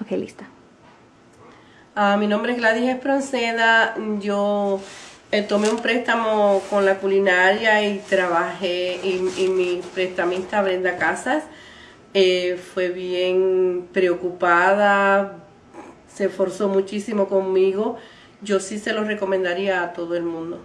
Ok, lista. Ah, mi nombre es Gladys Espronceda. Yo eh, tomé un préstamo con la culinaria y trabajé, y, mi prestamista Brenda Casas eh, fue bien preocupada, se esforzó muchísimo conmigo. Yo sí se lo recomendaría a todo el mundo.